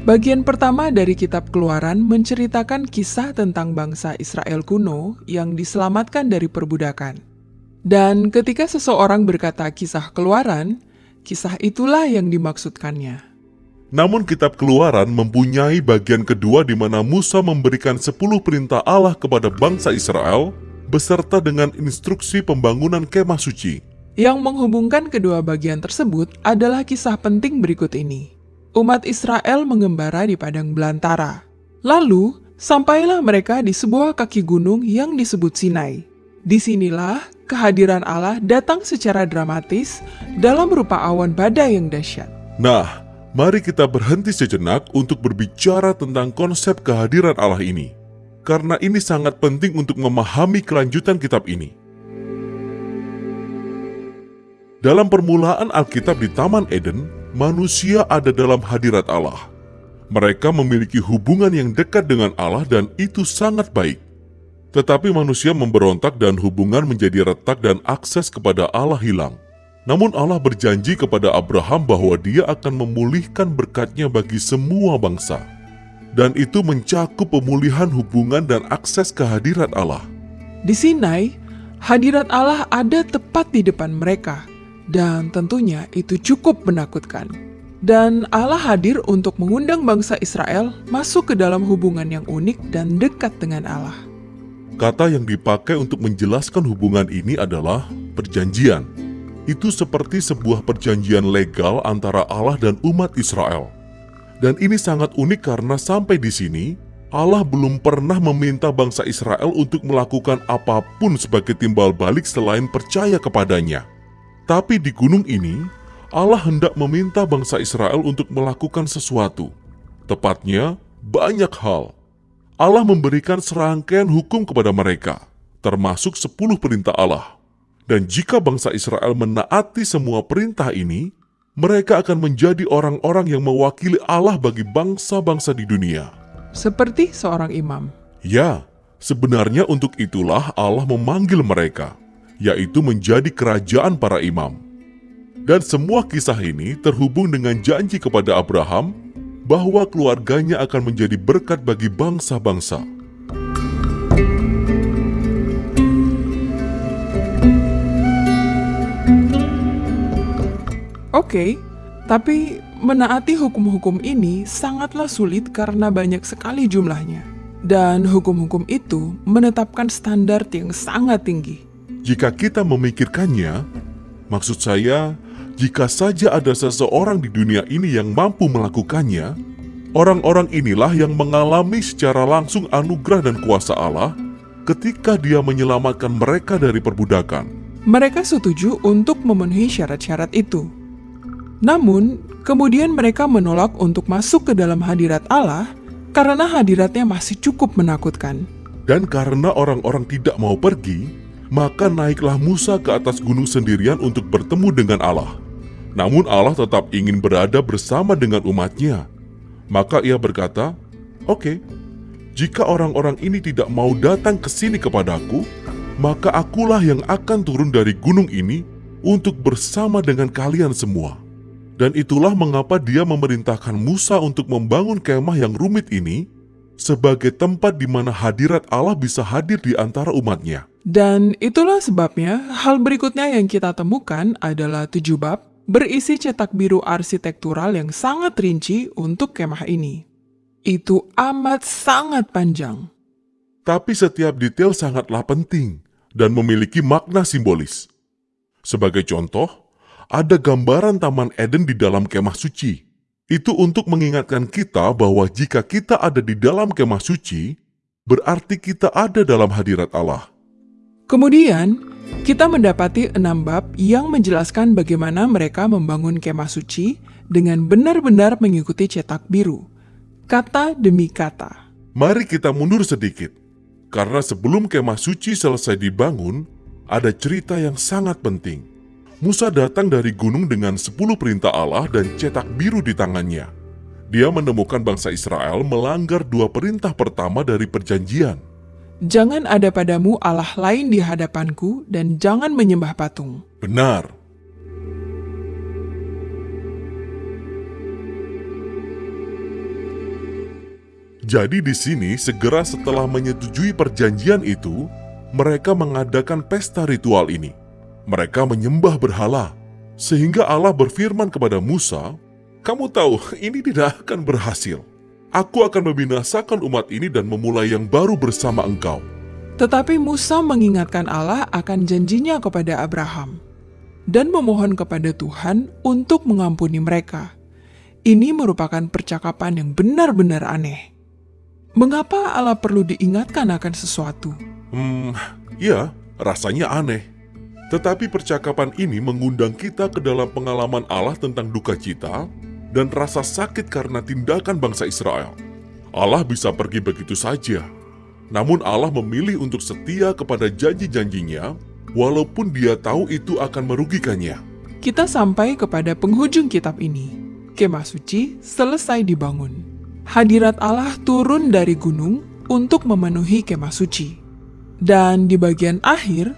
Bagian pertama dari kitab Keluaran menceritakan kisah tentang bangsa Israel kuno yang diselamatkan dari perbudakan. Dan ketika seseorang berkata kisah Keluaran, kisah itulah yang dimaksudkannya. Namun kitab keluaran mempunyai bagian kedua di mana Musa memberikan 10 perintah Allah kepada bangsa Israel beserta dengan instruksi pembangunan kemah suci. Yang menghubungkan kedua bagian tersebut adalah kisah penting berikut ini. Umat Israel mengembara di padang belantara. Lalu, sampailah mereka di sebuah kaki gunung yang disebut Sinai. Di sinilah kehadiran Allah datang secara dramatis dalam rupa awan badai yang dahsyat. Nah, mari kita berhenti sejenak untuk berbicara tentang konsep kehadiran Allah ini. Karena ini sangat penting untuk memahami kelanjutan kitab ini. Dalam permulaan Alkitab di Taman Eden, manusia ada dalam hadirat Allah. Mereka memiliki hubungan yang dekat dengan Allah dan itu sangat baik. Tetapi manusia memberontak dan hubungan menjadi retak dan akses kepada Allah hilang. Namun Allah berjanji kepada Abraham bahwa dia akan memulihkan berkatnya bagi semua bangsa. Dan itu mencakup pemulihan hubungan dan akses kehadirat Allah. Di Sinai, hadirat Allah ada tepat di depan mereka, dan tentunya itu cukup menakutkan. Dan Allah hadir untuk mengundang bangsa Israel masuk ke dalam hubungan yang unik dan dekat dengan Allah. Kata yang dipakai untuk menjelaskan hubungan ini adalah perjanjian itu seperti sebuah perjanjian legal antara Allah dan umat Israel. Dan ini sangat unik karena sampai di sini, Allah belum pernah meminta bangsa Israel untuk melakukan apa pun sebagai timbal balik selain percaya kepadanya. Tapi di gunung ini, Allah hendak meminta bangsa Israel untuk melakukan sesuatu. Tepatnya, banyak hal. Allah memberikan serangkaian hukum kepada mereka, termasuk sepuluh perintah Allah. Dan jika bangsa Israel menaati semua perintah ini, mereka akan menjadi orang-orang yang mewakili Allah bagi bangsa-bangsa di dunia. Seperti seorang imam. Ya, sebenarnya untuk itulah Allah memanggil mereka, yaitu menjadi kerajaan para imam. Dan semua kisah ini terhubung dengan janji kepada Abraham bahwa keluarganya akan menjadi berkat bagi bangsa-bangsa. Oke, tapi menaati hukum-hukum ini sangatlah sulit karena banyak sekali jumlahnya. Dan hukum-hukum itu menetapkan standar yang sangat tinggi. Jika kita memikirkannya, maksud saya, jika saja ada seseorang di dunia ini yang mampu melakukannya, orang-orang inilah yang mengalami secara langsung anugerah dan kuasa Allah ketika dia menyelamatkan mereka dari perbudakan. Mereka setuju untuk memenuhi syarat-syarat itu. Namun, kemudian mereka menolak untuk masuk ke dalam hadirat Allah karena hadiratnya masih cukup menakutkan. Dan karena orang-orang tidak mau pergi, maka naiklah Musa ke atas gunung sendirian untuk bertemu dengan Allah. Namun Allah tetap ingin berada bersama dengan umatnya. Maka ia berkata, Oke, okay, jika orang-orang ini tidak mau datang ke sini kepadaku, maka akulah yang akan turun dari gunung ini untuk bersama dengan kalian semua. Dan itulah mengapa dia memerintahkan Musa untuk membangun kemah yang rumit ini sebagai tempat di mana hadirat Allah bisa hadir di antara umatnya. Dan itulah sebabnya hal berikutnya yang kita temukan adalah tujuh bab berisi cetak biru arsitektural yang sangat rinci untuk kemah ini. Itu amat sangat panjang. Tapi setiap detail sangatlah penting dan memiliki makna simbolis. Sebagai contoh, ada gambaran Taman Eden di dalam kemah suci. Itu untuk mengingatkan kita bahwa jika kita ada di dalam kemah suci, berarti kita ada dalam hadirat Allah. Kemudian, kita mendapati enam bab yang menjelaskan bagaimana mereka membangun kemah suci dengan benar-benar mengikuti cetak biru, kata demi kata. Mari kita mundur sedikit, karena sebelum kemah suci selesai dibangun, ada cerita yang sangat penting. Musa datang dari gunung dengan sepuluh perintah Allah dan cetak biru di tangannya. Dia menemukan bangsa Israel melanggar dua perintah pertama dari perjanjian. Jangan ada padamu Allah lain di hadapanku dan jangan menyembah patung. Benar. Jadi di sini segera setelah menyetujui perjanjian itu, mereka mengadakan pesta ritual ini. Mereka menyembah berhala, sehingga Allah berfirman kepada Musa, "Kamu tahu, ini tidak akan berhasil. Aku akan membinasakan umat ini dan memulai yang baru bersama engkau." Tetapi Musa mengingatkan Allah akan janjinya kepada Abraham dan memohon kepada Tuhan untuk mengampuni mereka. Ini merupakan percakapan yang benar-benar aneh. Mengapa Allah perlu diingatkan akan sesuatu? Hmm, ya, rasanya aneh. Tetapi percakapan ini mengundang kita ke dalam pengalaman Allah tentang duka cita dan rasa sakit karena tindakan bangsa Israel. Allah bisa pergi begitu saja. Namun Allah memilih untuk setia kepada janji-janjinya walaupun dia tahu itu akan merugikannya. Kita sampai kepada penghujung kitab ini. Kemah suci selesai dibangun hadirat Allah turun dari gunung untuk memenuhi kemah suci. Dan di bagian akhir,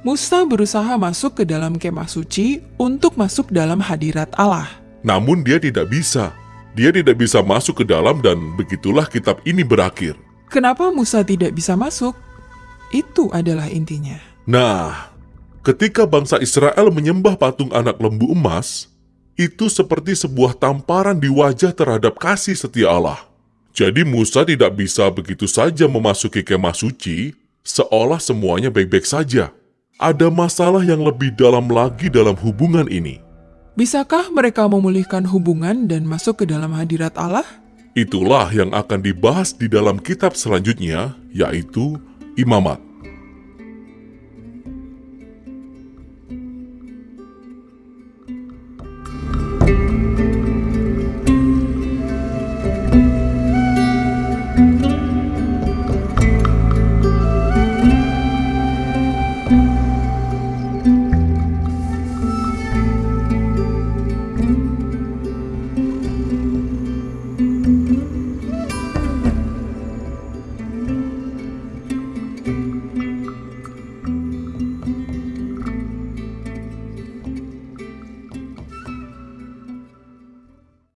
Musa berusaha masuk ke dalam kemah suci untuk masuk dalam hadirat Allah. Namun dia tidak bisa. Dia tidak bisa masuk ke dalam dan begitulah kitab ini berakhir. Kenapa Musa tidak bisa masuk? Itu adalah intinya. Nah, ketika bangsa Israel menyembah patung anak lembu emas, itu seperti sebuah tamparan di wajah terhadap kasih setia Allah. Jadi Musa tidak bisa begitu saja memasuki kemah suci, seolah semuanya baik-baik saja. Ada masalah yang lebih dalam lagi dalam hubungan ini. Bisakah mereka memulihkan hubungan dan masuk ke dalam hadirat Allah? Itulah yang akan dibahas di dalam kitab selanjutnya, yaitu Imamat.